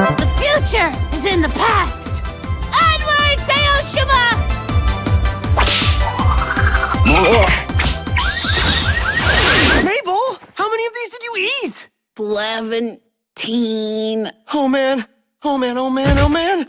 The future is in the past. Onward, Daoshuba! Mabel, how many of these did you eat? Seventeen. Oh man, oh man, oh man, oh man.